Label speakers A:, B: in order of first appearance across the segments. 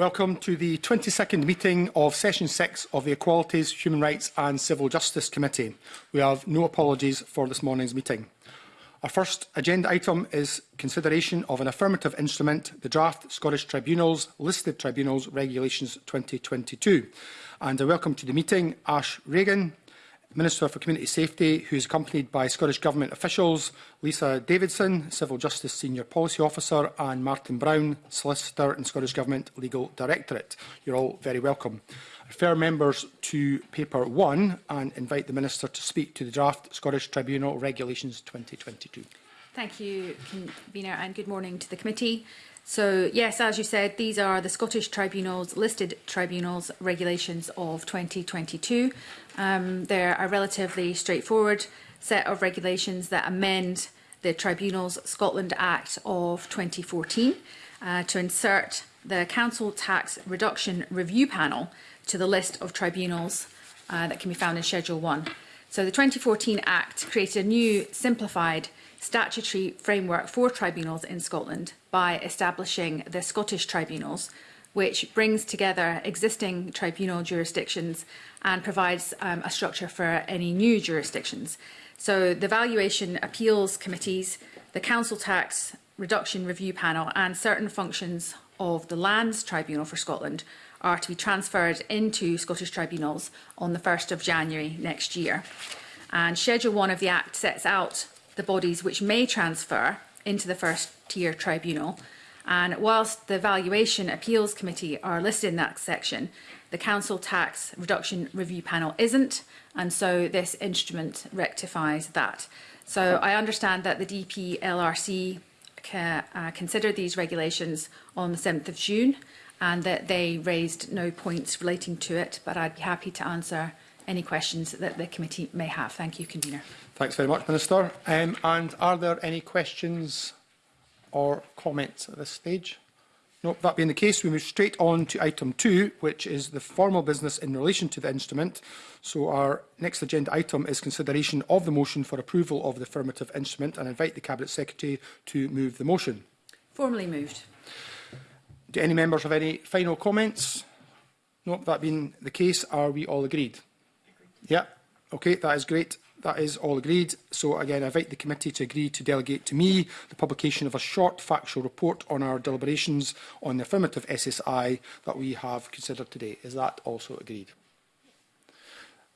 A: Welcome to the 22nd meeting of Session 6 of the Equalities, Human Rights and Civil Justice Committee. We have no apologies for this morning's meeting. Our first agenda item is consideration of an affirmative instrument, the draft Scottish Tribunals Listed Tribunals Regulations 2022. And a welcome to the meeting Ash Regan, Minister for Community Safety, who is accompanied by Scottish Government officials Lisa Davidson, Civil Justice Senior Policy Officer, and Martin Brown, Solicitor and Scottish Government Legal Directorate. You're all very welcome. I refer members to paper one and invite the Minister to speak to the draft Scottish Tribunal Regulations 2022.
B: Thank you, Convener, and good morning to the committee. So yes, as you said, these are the Scottish Tribunal's listed tribunals regulations of 2022. Um, they're a relatively straightforward set of regulations that amend the Tribunals Scotland Act of 2014 uh, to insert the Council Tax Reduction Review Panel to the list of tribunals uh, that can be found in Schedule 1. So the 2014 Act created a new simplified statutory framework for tribunals in Scotland by establishing the Scottish tribunals, which brings together existing tribunal jurisdictions and provides um, a structure for any new jurisdictions. So the valuation appeals committees, the council tax reduction review panel and certain functions of the Lands Tribunal for Scotland are to be transferred into Scottish tribunals on the 1st of January next year. And Schedule 1 of the Act sets out the bodies which may transfer into the first tier tribunal. And whilst the Valuation Appeals Committee are listed in that section, the Council Tax Reduction Review Panel isn't, and so this instrument rectifies that. So I understand that the DPLRC ca, uh, considered these regulations on the 7th of June and that they raised no points relating to it, but I'd be happy to answer any questions that the committee may have. Thank you, Convener.
A: Thanks very much, Minister. Um, and are there any questions or comments at this stage? No, that being the case, we move straight on to item two, which is the formal business in relation to the instrument. So our next agenda item is consideration of the motion for approval of the affirmative instrument and invite the Cabinet Secretary to move the motion.
B: Formally moved.
A: Do any members have any final comments? No, that being the case, are we all agreed? Yeah, okay, that is great. That is all agreed. So again, I invite the committee to agree to delegate to me the publication of a short factual report on our deliberations on the affirmative SSI that we have considered today. Is that also agreed?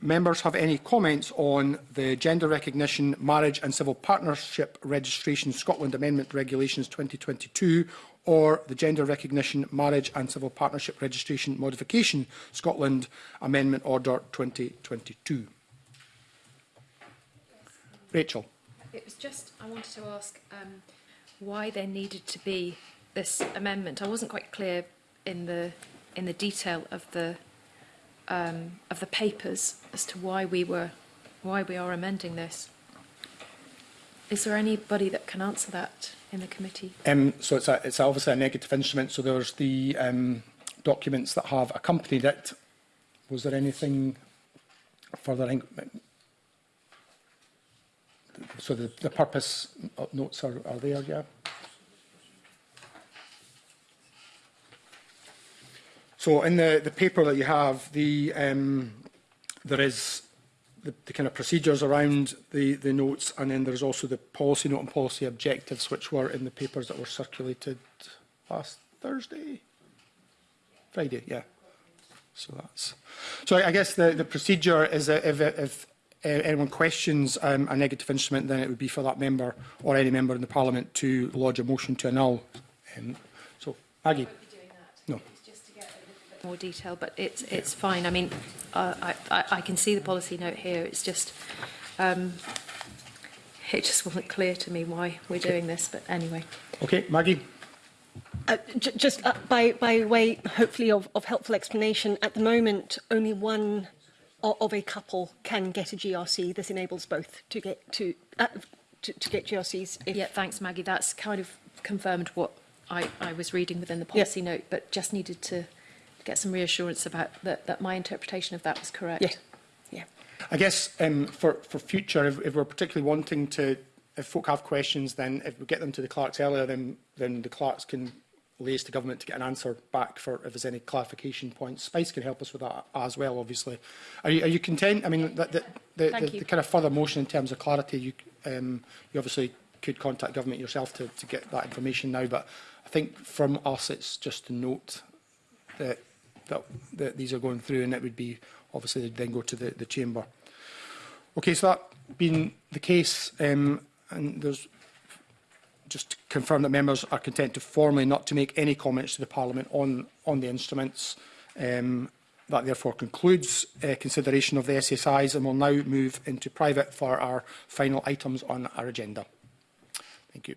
A: members have any comments on the Gender Recognition, Marriage and Civil Partnership Registration Scotland Amendment Regulations 2022 or the Gender Recognition, Marriage and Civil Partnership Registration Modification Scotland Amendment Order 2022? Rachel.
C: It was just, I wanted to ask um, why there needed to be this amendment. I wasn't quite clear in the in the detail of the um, of the papers as to why we were why we are amending this. Is there anybody that can answer that in the committee?
A: Um, so it's, a, it's obviously a negative instrument. So there's the um, documents that have accompanied it. Was there anything further? In, so the, the purpose uh, notes are, are there, yeah? So in the, the paper that you have, the, um, there is the, the kind of procedures around the, the notes, and then there's also the policy note and policy objectives, which were in the papers that were circulated last Thursday, Friday, yeah. So that's. So I, guess the, the procedure is that if, if anyone questions um, a negative instrument, then it would be for that member or any member in the Parliament to lodge a motion to annul. Um, so, Maggie
C: more detail, but it's it's fine. I mean, uh, I, I, I can see the policy note here. It's just um, it just wasn't clear to me why we're doing this, but anyway.
A: Okay, Maggie.
D: Uh, just uh, by, by way, hopefully, of, of helpful explanation, at the moment, only one of a couple can get a GRC. This enables both to get to uh, to, to get GRCs.
C: If yeah, thanks, Maggie. That's kind of confirmed what I, I was reading within the policy yeah. note, but just needed to get some reassurance about that, that my interpretation of that was correct.
D: Yeah. yeah.
A: I guess um, for, for future, if, if we're particularly wanting to, if folk have questions, then if we get them to the clerks earlier, then, then the clerks can liaise to government to get an answer back for if there's any clarification points. Spice can help us with that as well, obviously. Are you, are you content? I mean, the, the, the, the, the kind of further motion in terms of clarity, you, um, you obviously could contact government yourself to, to get that information now, but I think from us it's just to note that that, that these are going through, and it would be obviously they'd then go to the, the chamber. Okay, so that being the case, um, and there's just to confirm that members are content to formally not to make any comments to the Parliament on, on the instruments. Um, that therefore concludes uh, consideration of the SSIs and will now move into private for our final items on our agenda. Thank you.